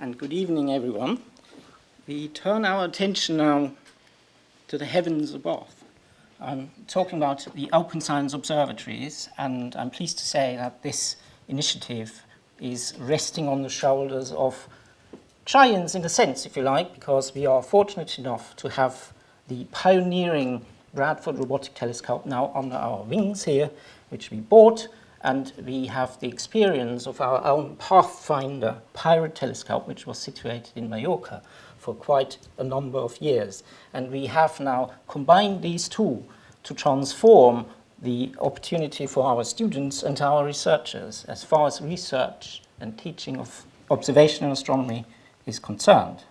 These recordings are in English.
and good evening, everyone. We turn our attention now to the heavens above. I'm talking about the Open Science Observatories, and I'm pleased to say that this initiative is resting on the shoulders of giants in a sense, if you like, because we are fortunate enough to have the pioneering Bradford Robotic Telescope now under our wings here, which we bought and we have the experience of our own Pathfinder pirate telescope, which was situated in Mallorca for quite a number of years. And we have now combined these two to transform the opportunity for our students and our researchers as far as research and teaching of observational astronomy is concerned.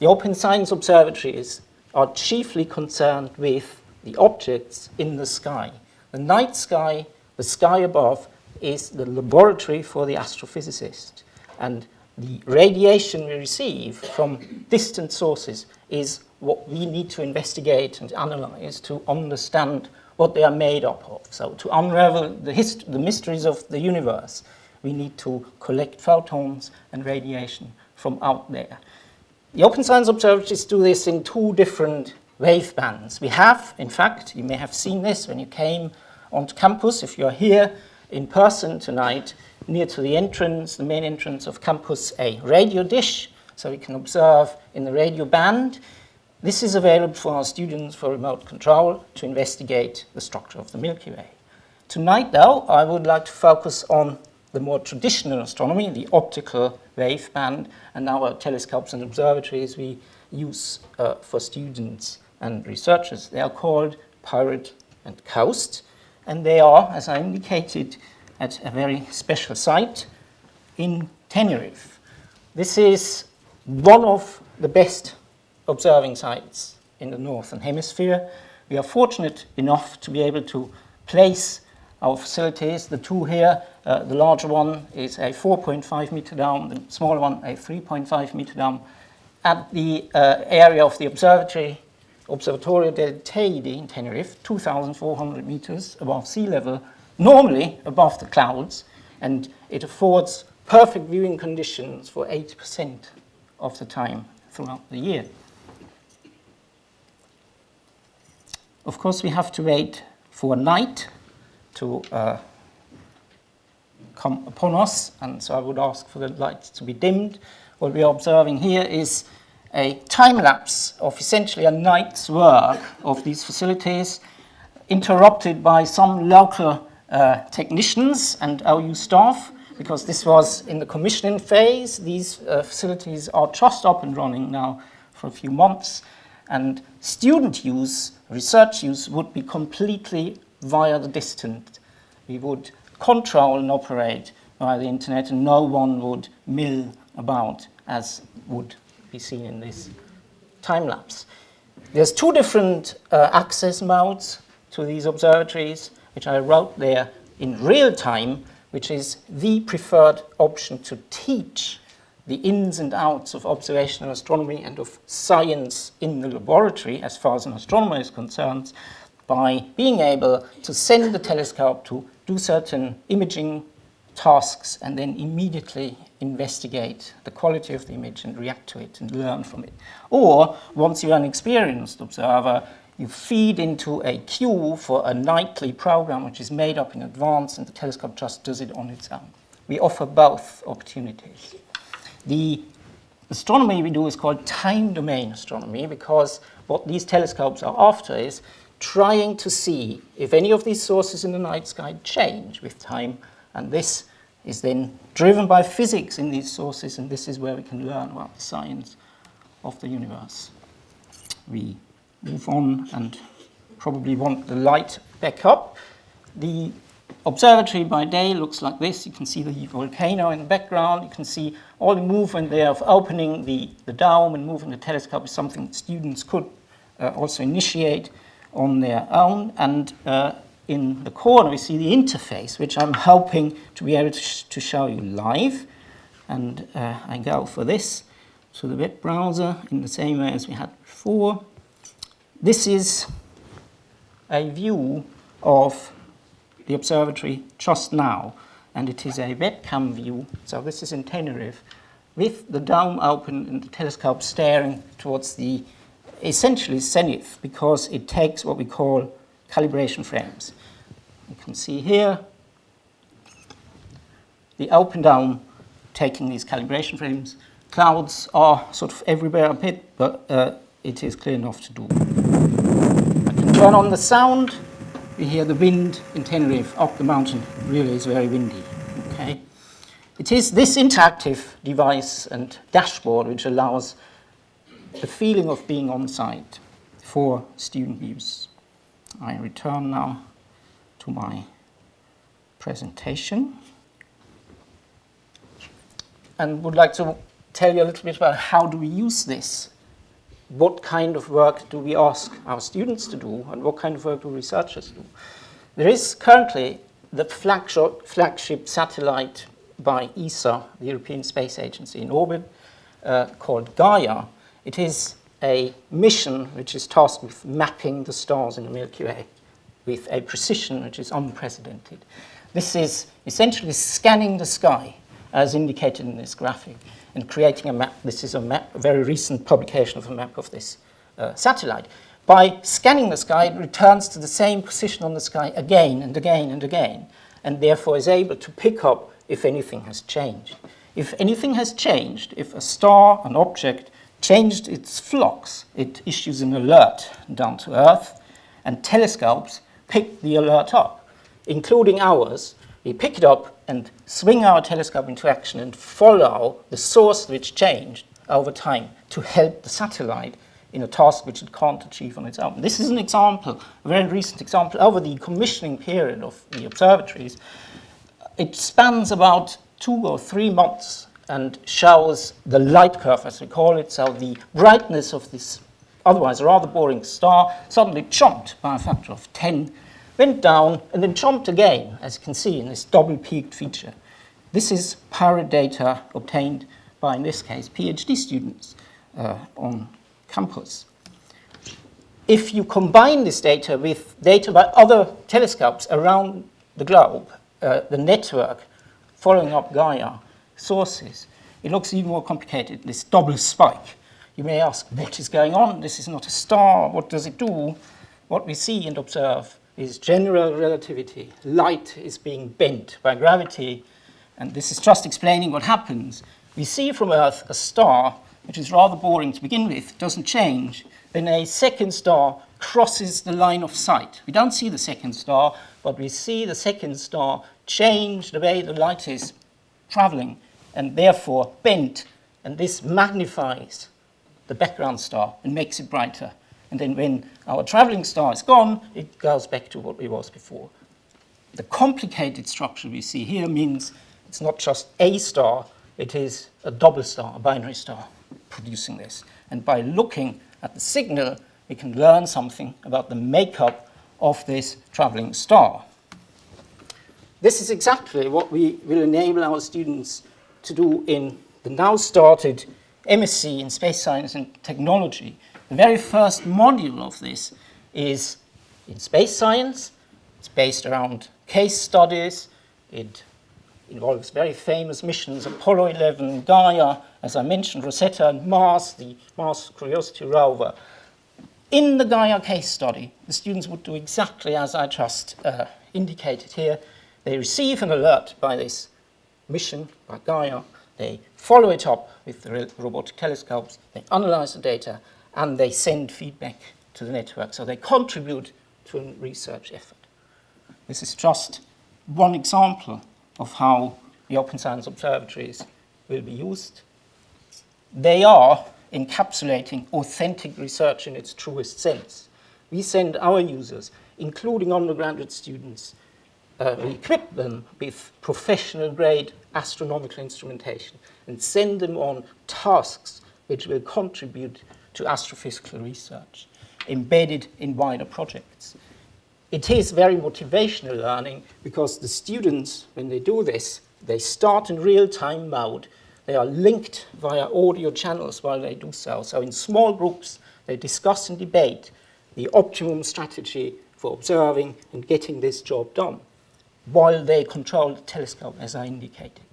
The Open Science Observatories are chiefly concerned with the objects in the sky. The night sky the sky above is the laboratory for the astrophysicist. And the radiation we receive from distant sources is what we need to investigate and analyze to understand what they are made up of. So to unravel the, the mysteries of the universe, we need to collect photons and radiation from out there. The Open Science Observatories do this in two different wave bands. We have, in fact, you may have seen this when you came on campus. If you're here in person tonight, near to the entrance, the main entrance of campus, a radio dish, so we can observe in the radio band. This is available for our students for remote control to investigate the structure of the Milky Way. Tonight, though, I would like to focus on the more traditional astronomy, the optical wave band, and our telescopes and observatories we use uh, for students and researchers. They are called Pirate and Coast and they are, as I indicated, at a very special site in Tenerife. This is one of the best observing sites in the Northern Hemisphere. We are fortunate enough to be able to place our facilities. The two here, uh, the larger one is a 4.5 meter dome, the smaller one a 3.5 meter dome. At the uh, area of the observatory Observatorio del Teide in Tenerife, 2,400 meters above sea level, normally above the clouds, and it affords perfect viewing conditions for 80% of the time throughout the year. Of course, we have to wait for night to uh, come upon us, and so I would ask for the lights to be dimmed. What we are observing here is a time lapse of essentially a night's work of these facilities, interrupted by some local uh, technicians and OU staff, because this was in the commissioning phase. These uh, facilities are just up and running now for a few months, and student use, research use would be completely via the distant. We would control and operate via the internet, and no one would mill about as would be seen in this time lapse. There's two different uh, access modes to these observatories, which I wrote there in real time, which is the preferred option to teach the ins and outs of observational astronomy and of science in the laboratory, as far as an astronomer is concerned, by being able to send the telescope to do certain imaging tasks and then immediately investigate the quality of the image and react to it and learn from it. Or, once you're an experienced observer, you feed into a queue for a nightly program which is made up in advance and the telescope just does it on its own. We offer both opportunities. The astronomy we do is called time domain astronomy because what these telescopes are after is trying to see if any of these sources in the night sky change with time and this is then driven by physics in these sources, and this is where we can learn about the science of the universe. We move on and probably want the light back up. The observatory by day looks like this. You can see the volcano in the background. You can see all the movement there of opening the, the dome and moving the telescope is something students could uh, also initiate on their own. And uh, in the corner, we see the interface, which I'm hoping to be able to, sh to show you live. And uh, I go for this to the web browser in the same way as we had before. This is a view of the observatory just now, and it is a webcam view. So this is in Tenerife, with the dome open and the telescope staring towards the essentially zenith because it takes what we call calibration frames. You can see here the open dome taking these calibration frames. Clouds are sort of everywhere a bit, but uh, it is clear enough to do. I can turn on the sound. You hear the wind in Tenerife up the mountain. It really is very windy. Okay. It is this interactive device and dashboard which allows the feeling of being on site for student use. I return now to my presentation and would like to tell you a little bit about how do we use this. What kind of work do we ask our students to do and what kind of work do researchers do? There is currently the flagship satellite by ESA, the European Space Agency, in orbit uh, called Gaia. It is a mission which is tasked with mapping the stars in the Milky Way with a precision which is unprecedented. This is essentially scanning the sky as indicated in this graphic and creating a map. This is a map, a very recent publication of a map of this uh, satellite. By scanning the sky, it returns to the same position on the sky again and again and again, and therefore is able to pick up if anything has changed. If anything has changed, if a star, an object, changed its flux. it issues an alert down to Earth, and telescopes pick the alert up, including ours. We pick it up and swing our telescope into action and follow the source which changed over time to help the satellite in a task which it can't achieve on its own. This is an example, a very recent example, over the commissioning period of the observatories it spans about two or three months and shows the light curve, as we call it, so the brightness of this otherwise rather boring star suddenly jumped by a factor of 10, went down, and then jumped again, as you can see in this double-peaked feature. This is pirate data obtained by, in this case, PhD students uh, on campus. If you combine this data with data by other telescopes around the globe, uh, the network following up Gaia sources, it looks even more complicated, this double spike. You may ask, what is going on? This is not a star. What does it do? What we see and observe is general relativity. Light is being bent by gravity, and this is just explaining what happens. We see from Earth a star, which is rather boring to begin with, doesn't change. Then a second star crosses the line of sight. We don't see the second star, but we see the second star change the way the light is traveling and therefore bent, and this magnifies the background star and makes it brighter. And then when our traveling star is gone, it goes back to what it was before. The complicated structure we see here means it's not just a star, it is a double star, a binary star, producing this. And by looking at the signal, we can learn something about the makeup of this traveling star. This is exactly what we will enable our students to do in the now started MSc in Space Science and Technology. The very first module of this is in space science. It's based around case studies. It involves very famous missions, Apollo 11, Gaia, as I mentioned, Rosetta and Mars, the Mars Curiosity rover. In the Gaia case study, the students would do exactly as I just uh, indicated here. They receive an alert by this mission, by Gaia. They follow it up with robotic telescopes. They analyze the data, and they send feedback to the network. So they contribute to a research effort. This is just one example of how the Open Science Observatories will be used. They are encapsulating authentic research in its truest sense. We send our users, including undergraduate students, uh, equip them with professional grade astronomical instrumentation and send them on tasks which will contribute to astrophysical research embedded in wider projects. It is very motivational learning because the students, when they do this, they start in real-time mode. They are linked via audio channels while they do so. So in small groups, they discuss and debate the optimum strategy for observing and getting this job done while they control the telescope, as I indicated.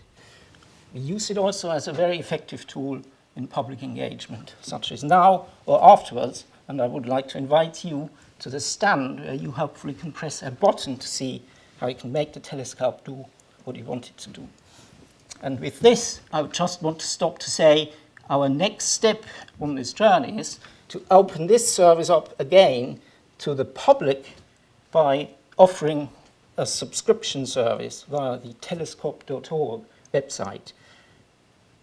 We use it also as a very effective tool in public engagement, such as now or afterwards, and I would like to invite you to the stand where you hopefully can press a button to see how you can make the telescope do what you want it to do. And with this, I would just want to stop to say our next step on this journey is to open this service up again to the public by offering a subscription service via the telescope.org website.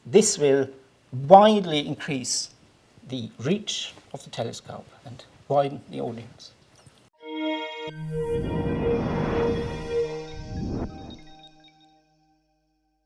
This will widely increase the reach of the telescope and widen the audience.